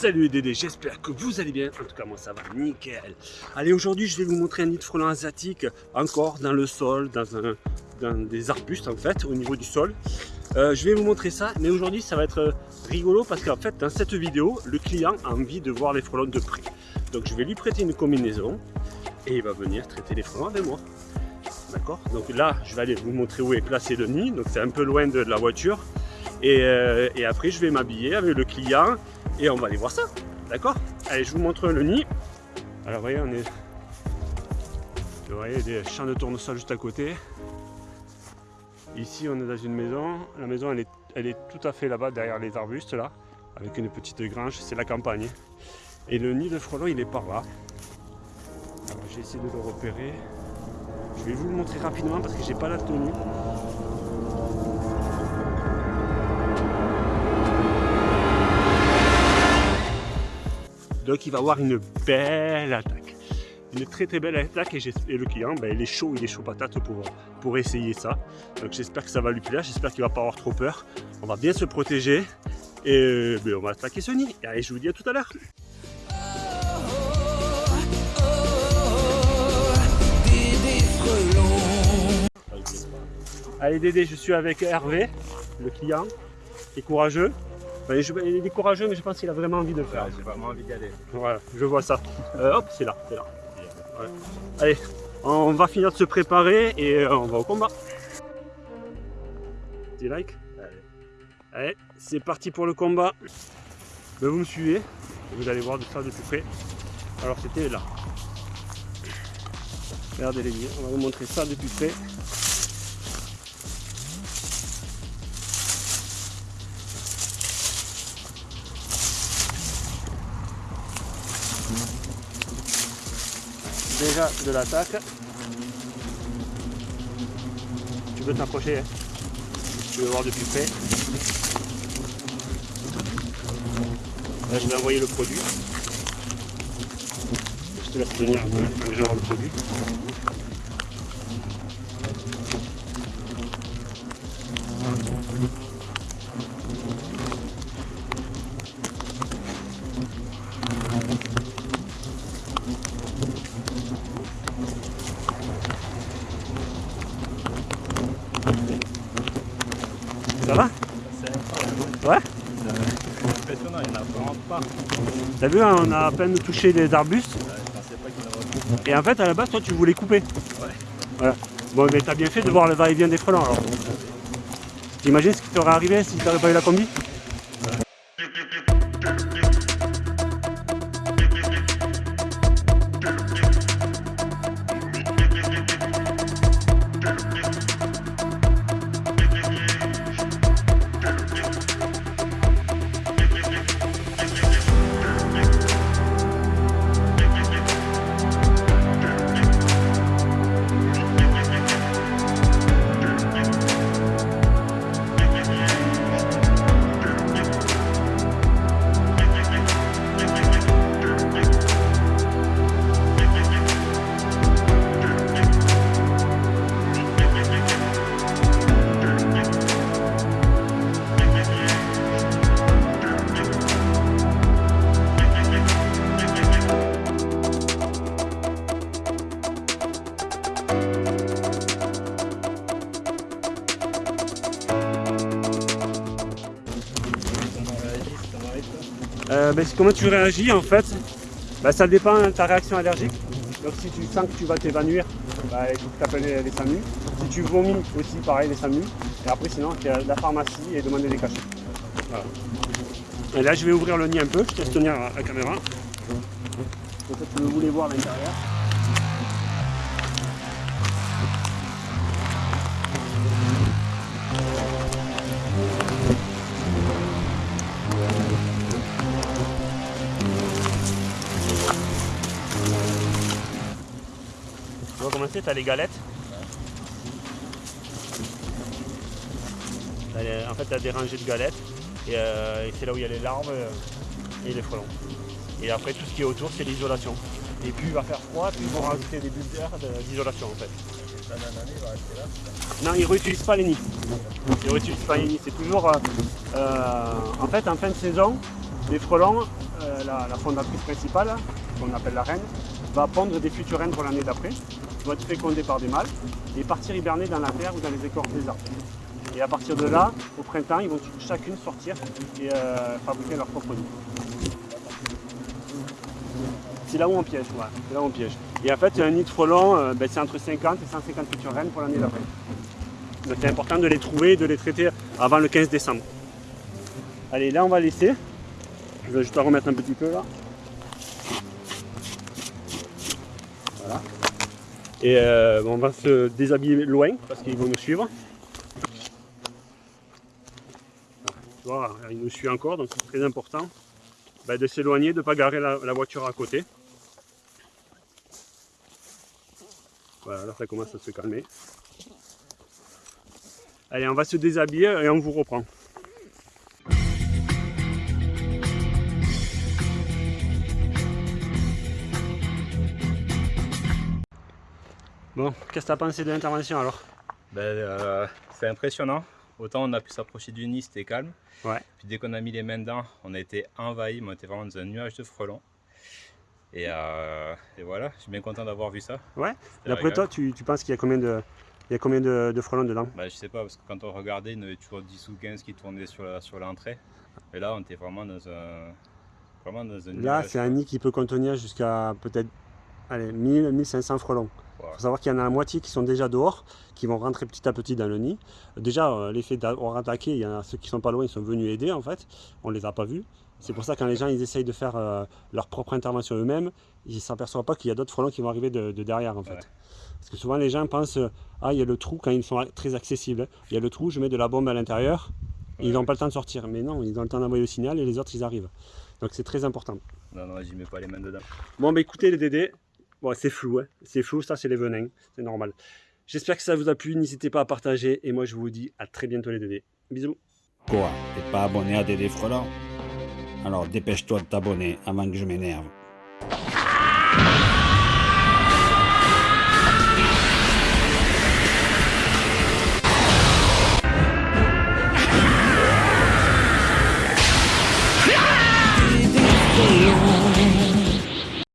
Salut les Dédés, j'espère que vous allez bien. En tout cas, moi ça va nickel. Allez, aujourd'hui, je vais vous montrer un nid de frelons asiatique encore dans le sol, dans, des arbustes en fait, au niveau du sol. Euh, je vais vous montrer ça, mais aujourd'hui, ça va être rigolo parce qu'en fait, dans cette vidéo, le client a envie de voir les frelons de près. Donc, je vais lui prêter une combinaison et il va venir traiter les frelons avec moi. D'accord? Donc là, je vais aller vous montrer où est placé le nid. Donc, c'est un peu loin de la voiture. Et, euh, et après, je vais m'habiller avec le client et on va aller voir ça. D'accord? Allez, je vous montre le nid. Alors, vous voyez, on est... Vous voyez, des champs de tournesol juste à côté. Ici, on est dans une maison. La maison, elle est, elle est tout à fait là-bas, derrière les arbustes, là, avec une petite grange. C'est la campagne. Et le nid de frelons, il est par là. Alors, j'ai essayé de le repérer. Je vais vous le montrer rapidement parce que j'ai pas la tenue. Donc il va avoir une belle attaque. Une très très belle attaque et, le client, ben, il est chaud, il est chaud patate pour, pour essayer ça. Donc j'espère que ça va lui plaire, j'espère qu'il va pas avoir trop peur. On va bien se protéger et ben, on va attaquer ce nid. Allez, je vous dis à tout à l'heure. Allez Dédé, je suis avec Hervé, le client, qui est courageux. Il est courageux, mais je pense qu'il a vraiment envie de le faire. J'ai vraiment envie d'y aller. Voilà, je vois ça. Euh, hop, c'est là, c'est là. Allez, on va finir de se préparer et euh, on va au combat. Petit like Allez, Allez c'est parti pour le combat. Ben, vous me suivez, vous allez voir de ça de plus près. Alors c'était là. Regardez les liens, on va vous montrer ça de plus près. Déjà de l'attaque. Tu peux t'approcher, hein. tu veux voir de plus près. Là, je vais envoyer le produit. Je te laisse tenir vais le produit. Ça va? Ouais? T'as vu, on a à peine touché les arbustes. Et en fait, à la base, toi, tu voulais couper. Ouais. Voilà. Bon, mais t'as bien fait de voir le va-et-vient des frelons alors. T'imagines ce qui t'aurait arrivé si t'aurais pas eu la combi? Ben, comment tu réagis en fait ben, Ça dépend de ta réaction allergique. Donc si tu sens que tu vas t'évanouir, ben, il faut que tu appelles les, SAMU. Si tu vomis aussi, pareil, les SAMU. Et après sinon, tu la pharmacie et demander des cachets. Et là, je vais ouvrir le nid un peu, je te laisse tenir la caméra. Peut-être que vous voulez voir l'intérieur. On va commencer, tu as les galettes. En fait, tu as des rangées de galettes. Euh, et, c'est là où il y a les larves euh, et les frelons. Et après, tout ce qui est autour, c'est l'isolation. Et plus il va faire froid, plus ils vont rajouter des bulles d'air d'isolation en fait. Non, ils ne réutilisent pas les nids. Ils réutilisent pas les nids. C'est toujours... Euh, en fait, en fin de saison, les frelons, euh, la, la fondatrice principale, qu'on appelle la reine, va pondre des futures reines pour l'année d'après, vont être fécondées par des mâles et partir hiberner dans la terre ou dans les écorces des arbres. Et à partir de là, au printemps, ils vont chacune sortir et euh, fabriquer leur propre nid. C'est là où on piège. C'est là où on piège. Et en fait, un nid de frelons, euh, ben, c'est entre 50 et 150 futures reines pour l'année d'après. Donc c'est important de les trouver et de les traiter avant le 15 décembre. Allez, là on va laisser. Je vais juste la remettre un petit peu là. Et euh, on va se déshabiller loin parce qu'ils vont nous suivre. Tu vois, ils nous suivent encore, donc c'est très important ben, de s'éloigner, de ne pas garer la voiture à côté. Voilà, là ça commence à se calmer. Allez, on va se déshabiller et on vous reprend. Bon, qu'est-ce que tu as pensé de l'intervention alors? Ben, euh, c'est impressionnant. Autant on a pu s'approcher du nid, c'était calme. Ouais. Puis dès qu'on a mis les mains dedans, on a été envahi, mais on était vraiment dans un nuage de frelons. Et, euh, et voilà, je suis bien content d'avoir vu ça. Ouais. D'après toi, tu, tu penses qu'il y a combien de, il y a combien de, de frelons dedans? Ben, je sais pas, parce que quand on regardait, il y en avait toujours 10 ou 15 qui tournaient sur la- sur l'entrée. et là, on était vraiment dans un, vraiment dans un Là, c'est un nid qui peut contenir jusqu'à peut-être allez, 1000, 1500 frelons. Il faut savoir qu'il y en a la moitié qui sont déjà dehors, qui vont rentrer petit à petit dans le nid. Déjà, euh, l'effet d'avoir attaqué, il y en a ceux qui sont pas loin, ils sont venus aider en fait. On les a pas vus. C'est pour ça que quand les gens ils essayent de faire euh, leur propre intervention eux-mêmes, ils ne s'aperçoivent pas qu'il y a d'autres frelons qui vont arriver de, de derrière en fait. Ouais. Parce que souvent les gens pensent euh, ah il y a le trou quand ils sont très accessibles. Il y a le trou, je mets de la bombe à l'intérieur, ils n'ont pas le temps de sortir. Mais non, ils ont le temps d'envoyer le signal et les autres ils arrivent. Donc c'est très important. Non, non, j'y mets pas les mains dedans. Bon, bah écoutez les dédés, bon, c'est flou, hein. c'est flou, ça c'est les venins, c'est normal. J'espère que ça vous a plu, n'hésitez pas à partager et moi je vous dis à très bientôt les dédés. Bisous. Quoi? T'es pas abonné à Dédé Frelon? Alors dépêche-toi de t'abonner avant que je m'énerve.